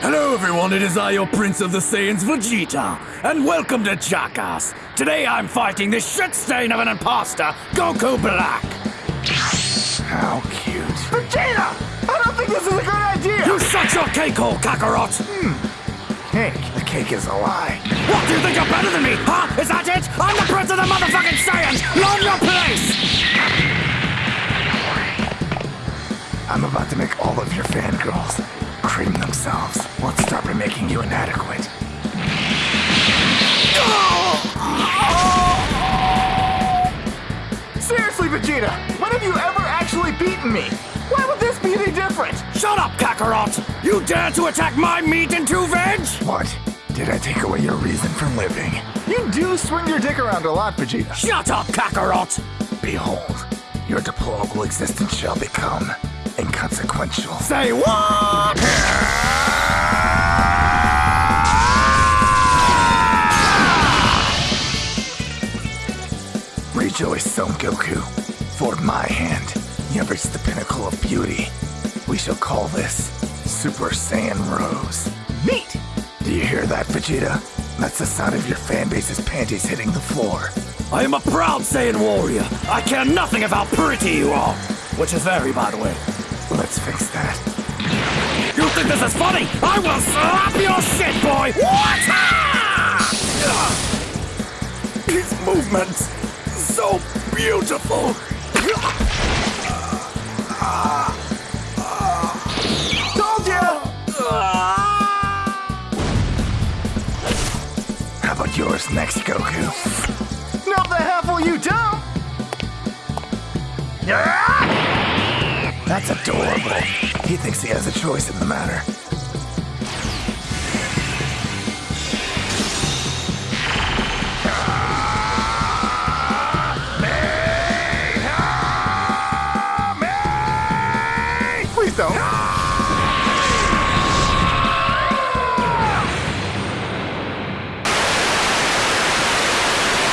Hello, everyone. It is I, your Prince of the Saiyans, Vegeta, and welcome to Jackass. Today, I'm fighting this shit stain of an imposter, Goku Black. How cute. Vegeta! I don't think this is a good idea! You shut your cake hole, Kakarot. Hmm. Cake. The cake is a lie. What do you think you're better than me, huh? Is that it? I'm the Prince of the motherfucking Saiyans. Learn your place. I'm about to make all of your fangirls cream themselves. Let's start by making you inadequate. Seriously, Vegeta, when have you ever actually beaten me? Why would this be any different? Shut up, Kakarot. You dare to attack my meat and two veg? What? Did I take away your reason for living? You do swing your dick around a lot, Vegeta. Shut up, Kakarot. Behold, your deplorable existence shall become inconsequential. Say what? Rejoice, Son Goku. For my hand, you have reached the pinnacle of beauty. We shall call this Super Saiyan Rose. Neat! Do you hear that, Vegeta? That's the sound of your fanbase's panties hitting the floor. I am a proud Saiyan warrior. I care nothing of how pretty you are. Which is very, by the way. Let's fix that. You think this is funny? I will slap your shit, boy! What? Ah! His movements, so beautiful. Told ya! How about yours next, Goku? No, the hell you don't! That's adorable. He thinks he has a choice in the matter. então.